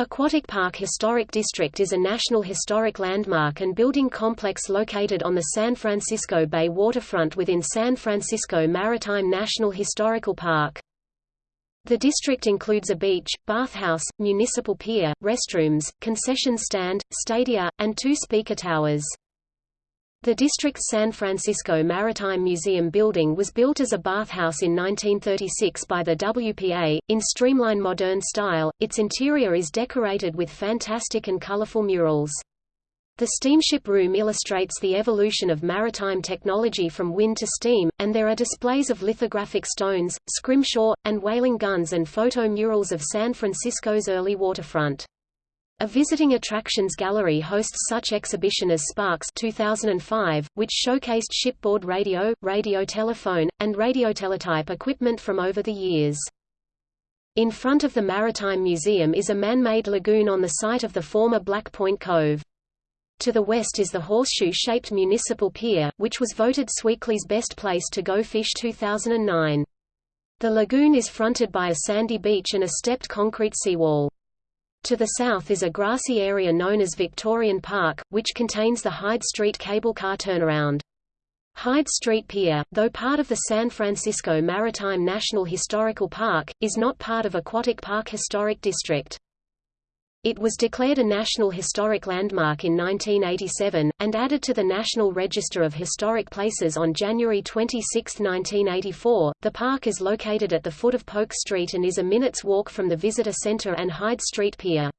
Aquatic Park Historic District is a national historic landmark and building complex located on the San Francisco Bay waterfront within San Francisco Maritime National Historical Park. The district includes a beach, bathhouse, municipal pier, restrooms, concession stand, stadia, and two speaker towers. The district's San Francisco Maritime Museum building was built as a bathhouse in 1936 by the WPA, in streamline modern style. Its interior is decorated with fantastic and colorful murals. The steamship room illustrates the evolution of maritime technology from wind to steam, and there are displays of lithographic stones, scrimshaw, and whaling guns and photo murals of San Francisco's early waterfront. A visiting attractions gallery hosts such exhibition as Sparks 2005, which showcased shipboard radio, radio telephone, and radioteletype equipment from over the years. In front of the Maritime Museum is a man-made lagoon on the site of the former Black Point Cove. To the west is the horseshoe-shaped municipal pier, which was voted SF Weekly's best place to go fish 2009. The lagoon is fronted by a sandy beach and a stepped concrete seawall. To the south is a grassy area known as Victorian Park, which contains the Hyde Street cable car turnaround. Hyde Street Pier, though part of the San Francisco Maritime National Historical Park, is not part of Aquatic Park Historic District. It was declared a National Historic Landmark in 1987, and added to the National Register of Historic Places on January 26, 1984. The park is located at the foot of Polk Street and is a minute's walk from the Visitor Center and Hyde Street Pier.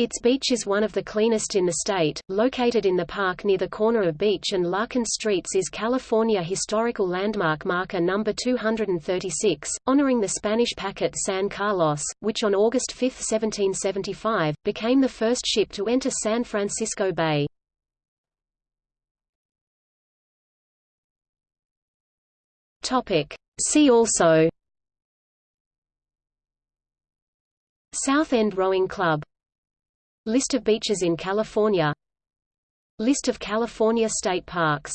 Its beach is one of the cleanest in the state. Located in the park near the corner of Beach and Larkin Streets is California Historical Landmark Marker number 236, honoring the Spanish packet San Carlos, which on August 5, 1775, became the first ship to enter San Francisco Bay. See also South End Rowing Club List of beaches in California. List of California state parks